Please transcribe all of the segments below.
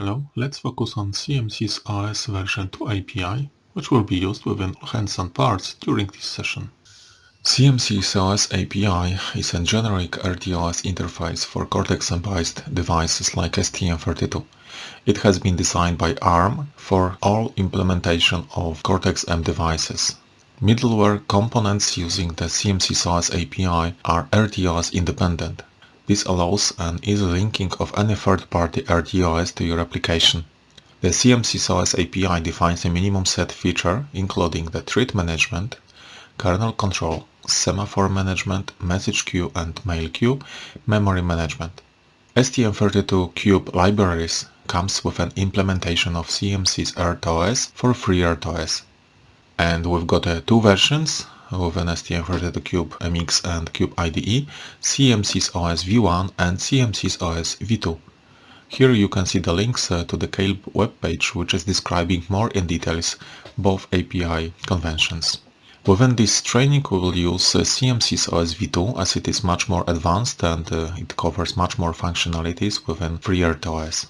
Hello, let's focus on CMSIS OS version 2 API, which will be used within hands-on parts during this session. CMSIS OS API is a generic RTOS interface for Cortex-M-based devices like STM32. It has been designed by ARM for all implementation of Cortex-M devices. Middleware components using the CMSIS OS API are RTOS independent. This allows an easy linking of any third-party RTOS to your application. The CMSIS OS API defines a minimum set feature including the thread management, kernel control, semaphore management, message queue and mail queue, memory management. STM32Cube libraries comes with an implementation of CMSIS RTOS for FreeRTOS. And we've got uh, two versions, with an STM32Cube MX and Cube IDE, CMSIS OS V1 and CMSIS OS V2. Here you can see the links uh, to the Keil webpage which is describing more in details both API conventions. Within this training we will use uh, CMSIS OS V2 as it is much more advanced and uh, it covers much more functionalities within FreeRTOS.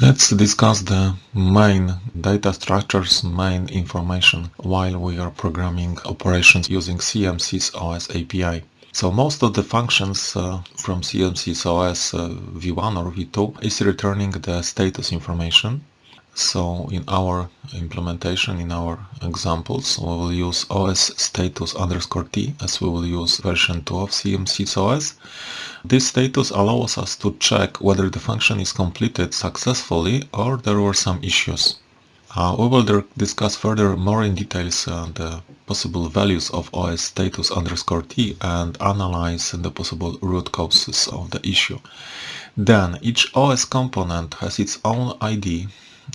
Let's discuss the main data structures, main information while we are programming operations using CMSIS OS API. So most of the functions uh, from CMSIS OS uh, v1 or v2 is returning the status information so in our implementation, in our examples, we will use OS status underscore t as we will use version 2 of CMSIS OS. This status allows us to check whether the function is completed successfully or there were some issues. Uh, we will discuss further more in details uh, the possible values of OS status underscore t and analyze the possible root causes of the issue. Then each OS component has its own ID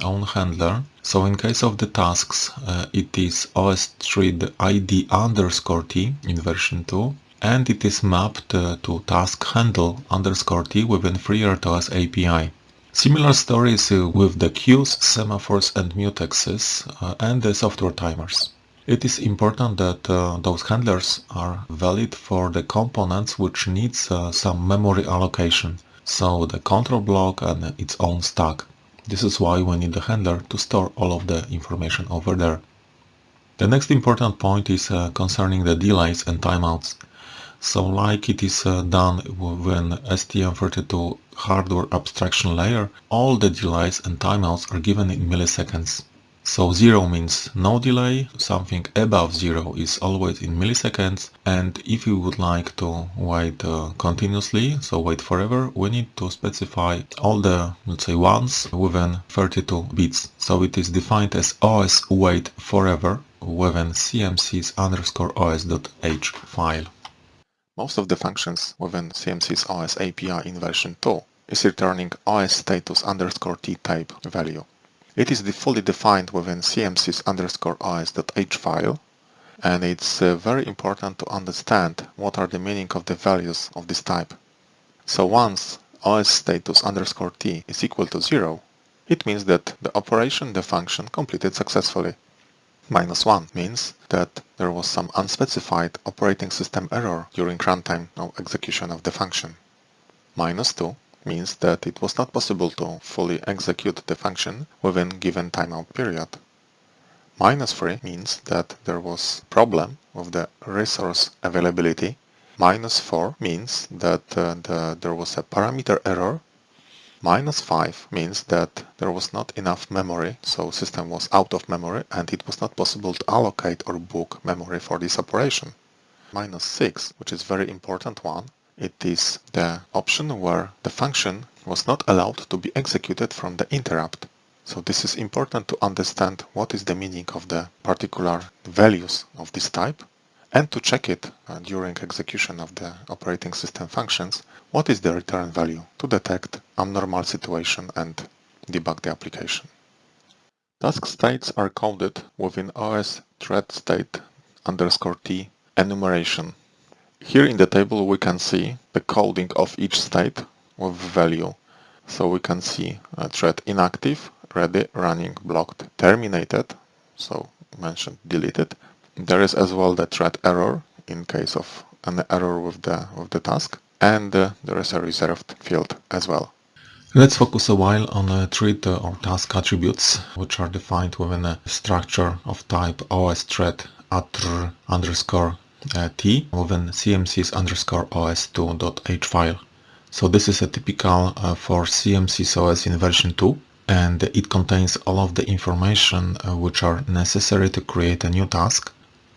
own handler. So in case of the tasks, uh, it is OS thread ID underscore T in version 2 and it is mapped uh, to task handle underscore T within FreeRTOS API. Similar stories uh, with the queues, semaphores and mutexes uh, and the software timers. It is important that uh, those handlers are valid for the components which needs uh, some memory allocation, so the control block and its own stack. This is why we need the handler to store all of the information over there. The next important point is uh, concerning the delays and timeouts. So like it is uh, done when STM32 hardware abstraction layer, all the delays and timeouts are given in milliseconds. So 0 means no delay, something above 0 is always in milliseconds and if you would like to wait uh, continuously, so wait forever, we need to specify all the, let's say, ones within 32 bits. So it is defined as os wait forever within cmsis underscore os.h file. Most of the functions within CMSIS OS API in version 2 is returning OS status underscore t type value. It is fully defined within cmsis underscore os.h file and it's uh, very important to understand what are the meaning of the values of this type. So once os status underscore t is equal to 0, it means that the operation, the function, completed successfully. Minus 1 means that there was some unspecified operating system error during runtime of execution of the function. Minus 2 means that it was not possible to fully execute the function within given timeout period. Minus 3 means that there was problem with the resource availability. Minus 4 means that uh, the, there was a parameter error. Minus 5 means that there was not enough memory, so system was out of memory and it was not possible to allocate or book memory for this operation. Minus 6, which is very important one, it is the option where the function was not allowed to be executed from the interrupt. So this is important to understand what is the meaning of the particular values of this type and to check it uh, during execution of the operating system functions, what is the return value to detect abnormal situation and debug the application. Task states are coded within OS thread state underscore t enumeration here in the table we can see the coding of each state with value. So we can see a thread inactive, ready, running, blocked, terminated, so mentioned deleted. There is as well the thread error in case of an error with the with the task and uh, there is a reserved field as well. Let's focus a while on uh, thread or task attributes, which are defined within a structure of type os thread attr underscore uh, t within cmsis underscore os2.h file. So this is a typical uh, for CMSIS OS in version 2 and it contains all of the information uh, which are necessary to create a new task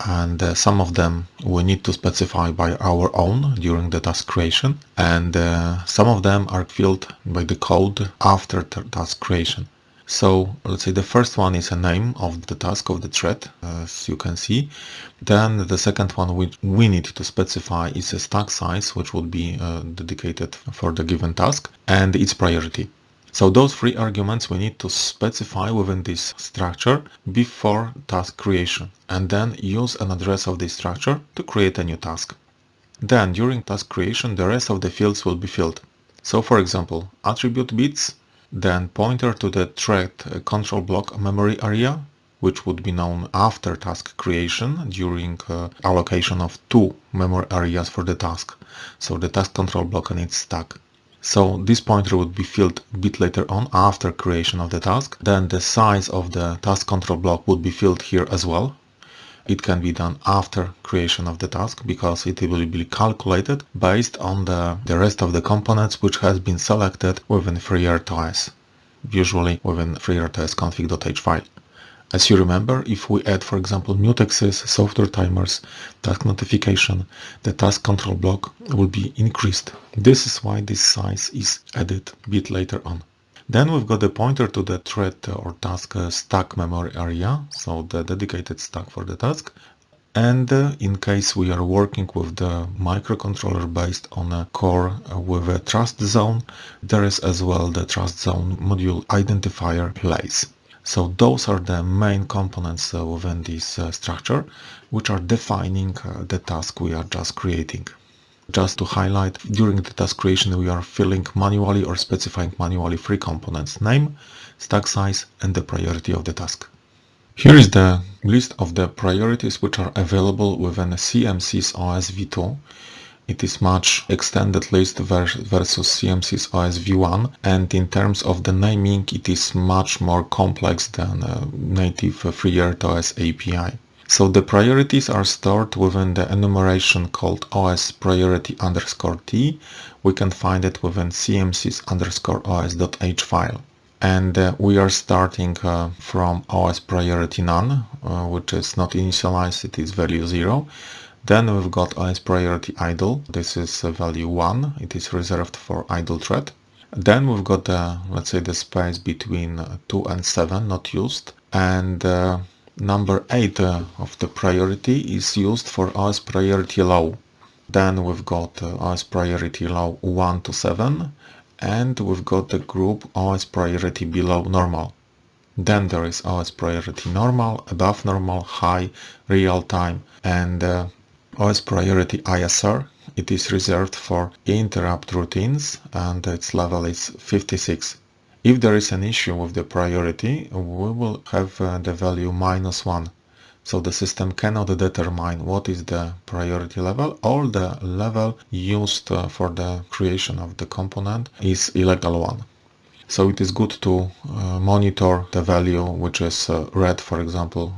and uh, some of them we need to specify by our own during the task creation and uh, some of them are filled by the code after task creation. So let's say the first one is a name of the task of the thread, as you can see. Then the second one which we need to specify is a stack size, which would be uh, dedicated for the given task, and its priority. So those three arguments we need to specify within this structure before task creation, and then use an address of this structure to create a new task. Then during task creation, the rest of the fields will be filled. So for example, attribute bits then pointer to the thread control block memory area, which would be known after task creation during uh, allocation of two memory areas for the task. So the task control block and its stack. So this pointer would be filled a bit later on after creation of the task. Then the size of the task control block would be filled here as well it can be done after creation of the task because it will be calculated based on the, the rest of the components which has been selected within FreeRTOS, usually within FreeRTOS config.h file. As you remember, if we add, for example, mutexes, software timers, task notification, the task control block will be increased. This is why this size is added a bit later on. Then we've got the pointer to the thread or task uh, stack memory area, so the dedicated stack for the task. And uh, in case we are working with the microcontroller based on a core uh, with a trust zone, there is as well the trust zone module identifier place. So those are the main components within this structure, which are defining the task we are just creating. Just to highlight, during the task creation we are filling manually or specifying manually three components, name, stack size and the priority of the task. Here is the list of the priorities which are available within CMSIS OS v2. It is much extended list versus CMSIS OS v1 and in terms of the naming it is much more complex than uh, uh, a native FreeRTOS API. So the priorities are stored within the enumeration called os priority underscore t. We can find it within cmsis underscore os.h file. And uh, we are starting uh, from os priority none, uh, which is not initialized, it is value 0. Then we've got os priority idle, this is value 1, it is reserved for idle thread. Then we've got, the, let's say, the space between 2 and 7 not used. And uh, number 8 uh, of the priority is used for OS priority low. Then we've got uh, OS priority low 1 to 7 and we've got the group OS priority below normal. Then there is OS priority normal, above normal, high, real time and uh, OS priority ISR. It is reserved for interrupt routines and its level is 56. If there is an issue with the priority, we will have uh, the value minus 1. So the system cannot determine what is the priority level or the level used uh, for the creation of the component is illegal one. So it is good to uh, monitor the value which is read, for example,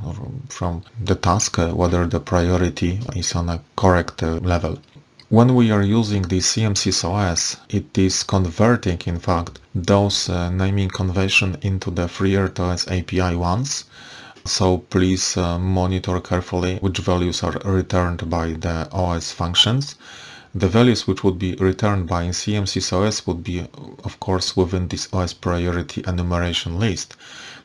from the task, whether the priority is on a correct level. When we are using the CMSIS OS, it is converting, in fact, those uh, naming convention into the FreeRTOS API ones. So please uh, monitor carefully which values are returned by the OS functions. The values which would be returned by OS would be, of course, within this OS priority enumeration list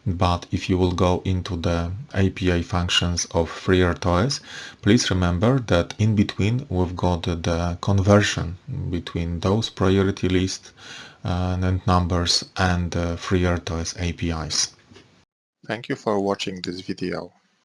but if you will go into the API functions of FreeRTOS, please remember that in between we've got the conversion between those priority lists uh, and numbers and uh, FreeRTOS APIs. Thank you for watching this video.